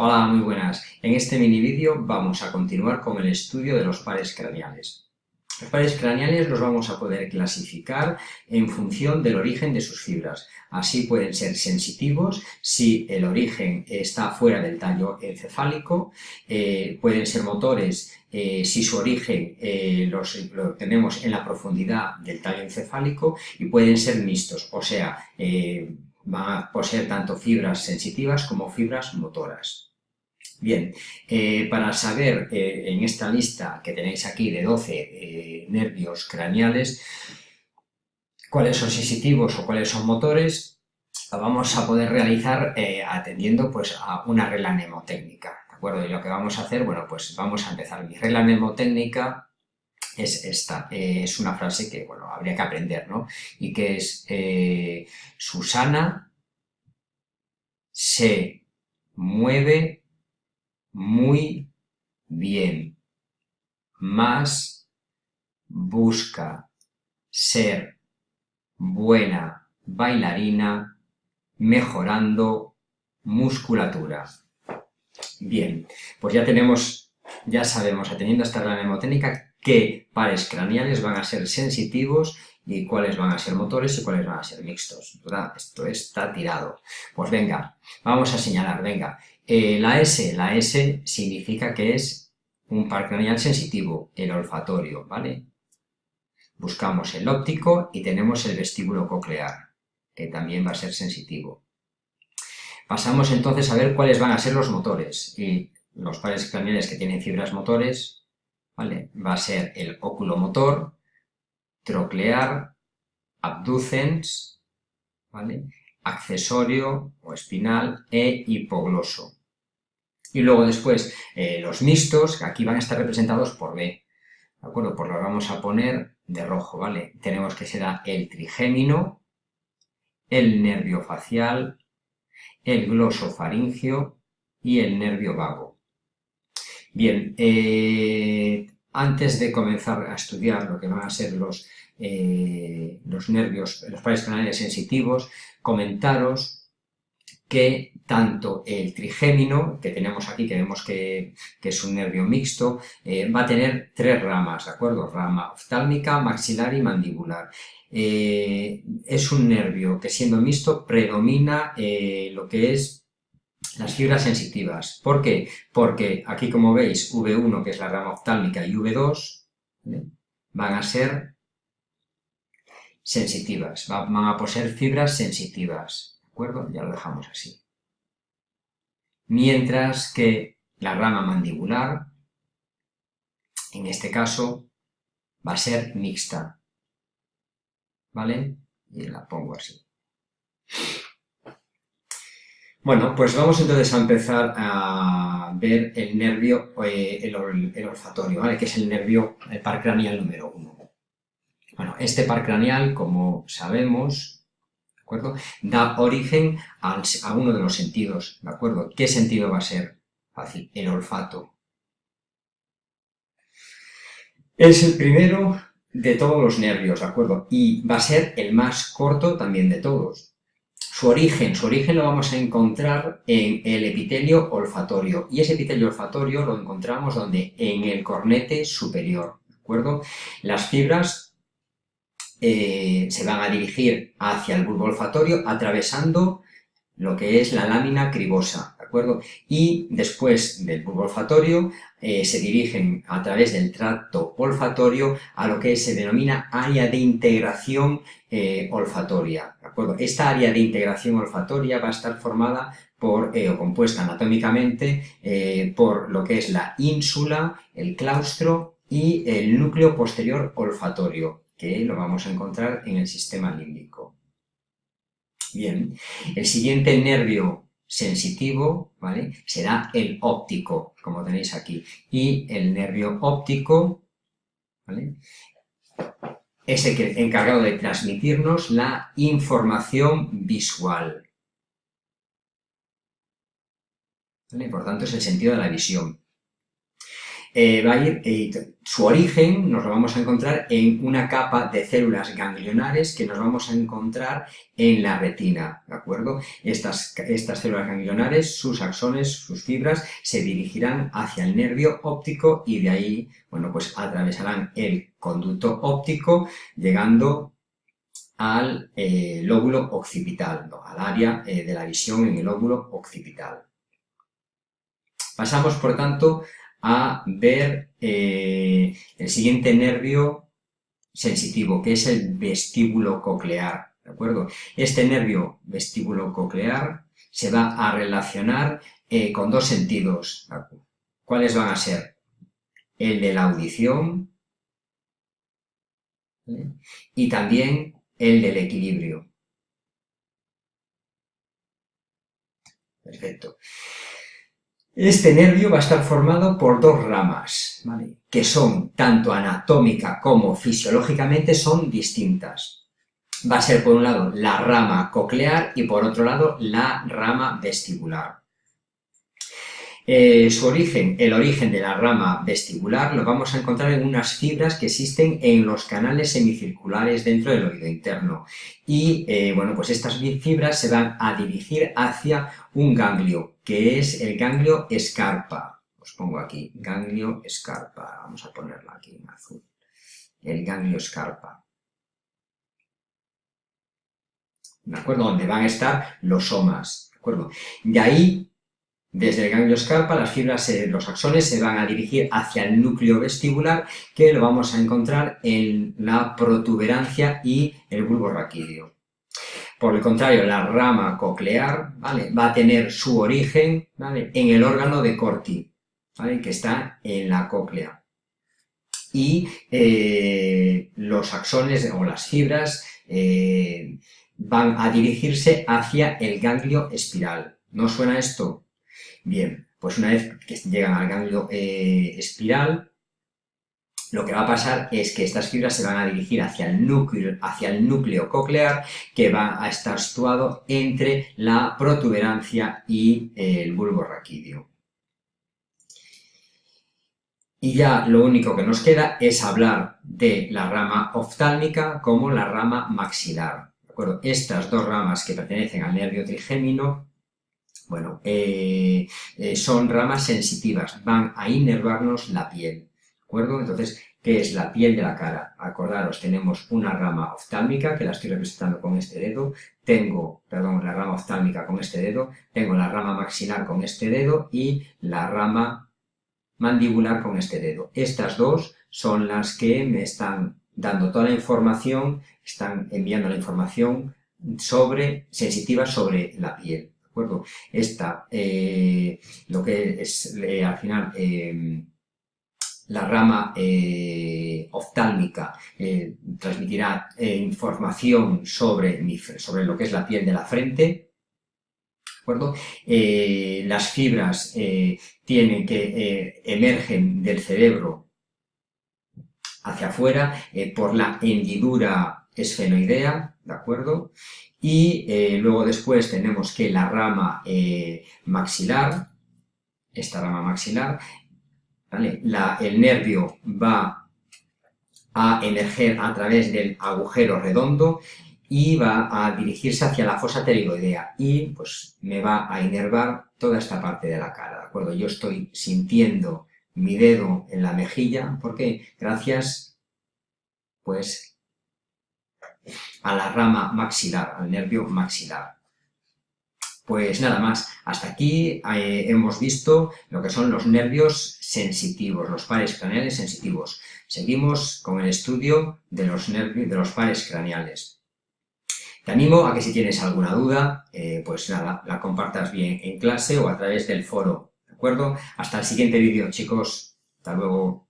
Hola, muy buenas. En este mini vídeo vamos a continuar con el estudio de los pares craneales. Los pares craneales los vamos a poder clasificar en función del origen de sus fibras. Así pueden ser sensitivos si el origen está fuera del tallo encefálico, eh, pueden ser motores eh, si su origen eh, lo tenemos en la profundidad del tallo encefálico y pueden ser mixtos, o sea, van a poseer tanto fibras sensitivas como fibras motoras. Bien, eh, para saber eh, en esta lista que tenéis aquí de 12 eh, nervios craneales, cuáles son sensitivos o cuáles son motores, lo vamos a poder realizar atendiendo pues, a una regla mnemotécnica. ¿De acuerdo? Y lo que vamos a hacer, bueno, pues vamos a empezar. Mi regla mnemotécnica es esta. es una frase que, bueno, habría que aprender, ¿no? Y que es Susana se mueve muy bien, más busca ser buena bailarina mejorando musculatura. Bien, pues ya tenemos, ya sabemos, atendiendo a esta regla mnemotécnica, qué pares craneales van a ser sensitivos y cuáles van a ser motores y cuáles van a ser mixtos. Esto está tirado. Pues venga, vamos a señalar, venga. Eh, la S, la S significa que es un par craneal sensitivo, el olfatorio, ¿vale? Buscamos el óptico y tenemos el vestíbulo coclear, que también va a ser sensitivo. Pasamos entonces a ver cuáles van a ser los motores. Y los pares craneales que tienen fibras motores, ¿vale? Va a ser el oculomotor, troclear, abducens, ¿vale? accesorio o espinal e hipogloso. Y luego después eh, los mixtos, que aquí van a estar representados por B. ¿De acuerdo? Pues los vamos a poner de rojo, ¿vale? Tenemos que será el trigémino, el nervio facial, el glosofaringio y el nervio vago. Bien, eh, antes de comenzar a estudiar lo que van a ser los, eh, los nervios, los pares canales sensitivos, comentaros que tanto el trigémino, que tenemos aquí, que vemos que, es un nervio mixto, eh, va a tener tres ramas, ¿de acuerdo? Rama oftálmica, maxilar y mandibular. Eh, es un nervio que siendo mixto predomina eh, lo que es las fibras sensitivas. ¿Por qué? Porque aquí como veis V1, que es la rama oftálmica, y V2 van a ser sensitivas, van a poseer fibras sensitivas Ya lo dejamos así. Mientras que la rama mandibular, en este caso, va a ser mixta, ¿vale? Y la pongo así. Bueno, pues vamos entonces a empezar a ver el nervio, eh, el, olfatorio, ¿vale? Que es el nervio, el par craneal número uno. Bueno, este par craneal, como sabemos, acuerdo? Da origen a, uno de los sentidos, ¿de acuerdo? ¿Qué sentido va a ser? Fácil, el olfato. Es el primero de todos los nervios, ¿de acuerdo? Y va a ser el más corto también de todos. Su origen, su origen lo vamos a encontrar en el epitelio olfatorio. Y ese epitelio olfatorio lo encontramos donde? En el cornete superior, ¿de acuerdo? Las fibras eh, se van a dirigir hacia el bulbo olfatorio atravesando lo que es la lámina cribosa, ¿de acuerdo? Y después del bulbo olfatorio eh, se dirigen a través del tracto olfatorio a lo que se denomina área de integración eh, olfatoria, ¿de acuerdo? Esta área de integración olfatoria va a estar formada por, o compuesta anatómicamente por lo que es la ínsula, el claustro y el núcleo posterior olfatorio, que lo vamos a encontrar en el sistema límbico. Bien, el siguiente nervio sensitivo, ¿vale? Será el óptico, como tenéis aquí. Y el nervio óptico, ¿vale? Es el encargado de transmitirnos la información visual. Por tanto, es el sentido de la visión. Eh, va a ir, eh, su origen nos lo vamos a encontrar en una capa de células ganglionares que nos vamos a encontrar en la retina, ¿de acuerdo? Estas, estas células ganglionares, sus axones, sus fibras, se dirigirán hacia el nervio óptico y de ahí, bueno, pues atravesarán el conducto óptico, llegando al eh, lóbulo occipital, al área de la visión en el lóbulo occipital. Pasamos, por tanto, a ver eh, el siguiente nervio sensitivo, que es el vestíbulo coclear, ¿de acuerdo? Este nervio vestíbulo coclear se va a relacionar eh, con dos sentidos. ¿Cuáles van a ser? El de la audición y también el del equilibrio. Perfecto. Este nervio va a estar formado por dos ramas, que son, tanto anatómica como fisiológicamente, son distintas. Va a ser, por un lado, la rama coclear y, por otro lado, la rama vestibular. Eh, su origen, el origen de la rama vestibular, lo vamos a encontrar en unas fibras que existen en los canales semicirculares dentro del oído interno. Y, eh, bueno, pues estas fibras se van a dirigir hacia un ganglio, que es el ganglio escarpa. Os pongo aquí, ganglio escarpa. Vamos a ponerlo aquí en azul. El ganglio escarpa. ¿De acuerdo? Donde van a estar los somas. ¿De acuerdo? De ahí desde el ganglio escarpa, las fibras, los axones se van a dirigir hacia el núcleo vestibular, que lo vamos a encontrar en la protuberancia y el bulbo raquídeo. Por el contrario, la rama coclear va a tener su origen en el órgano de Corti, que está en la cóclea. Y eh, los axones o las fibras eh, van a dirigirse hacia el ganglio espiral. ¿No suena esto? Bien, pues una vez que llegan al ganglio eh, espiral, lo que va a pasar es que estas fibras se van a dirigir hacia el núcleo, coclear que va a estar situado entre la protuberancia y el bulbo raquídeo. Y ya lo único que nos queda es hablar de la rama oftálmica como la rama maxilar. Estas dos ramas que pertenecen al nervio trigémino bueno, eh, eh, son ramas sensitivas, van a inervarnos la piel, ¿de acuerdo? Entonces, ¿qué es la piel de la cara? Acordaros, tenemos una rama oftálmica, que la estoy representando con este dedo, tengo, perdón, la rama oftálmica con este dedo, tengo la rama maxilar con este dedo y la rama mandibular con este dedo. Estas dos son las que me están dando toda la información, están enviando la información sobre, sensitiva sobre la piel. Esta, eh, lo que es eh, al final em, la rama eh, oftálmica transmitirá información sobre, sobre lo que es la piel de la frente, las fibras tienen que emergen del cerebro hacia afuera por la hendidura esfenoidea, ¿de acuerdo? Y eh, luego después tenemos que la rama eh, maxilar, esta rama maxilar, el nervio va a emerger a través del agujero redondo y va a dirigirse hacia la fosa pterigoidea y pues me va a inervar toda esta parte de la cara, ¿de acuerdo? Yo estoy sintiendo mi dedo en la mejilla, porque Gracias, pues, a la rama maxilar, al nervio maxilar. Pues nada más, hasta aquí eh, hemos visto lo que son los nervios sensitivos, los pares craneales sensitivos. Seguimos con el estudio de los, nervios, de los pares craneales. Te animo a que si tienes alguna duda, eh, pues nada, la compartas bien en clase o a través del foro, ¿de acuerdo? Hasta el siguiente vídeo, chicos. Hasta luego.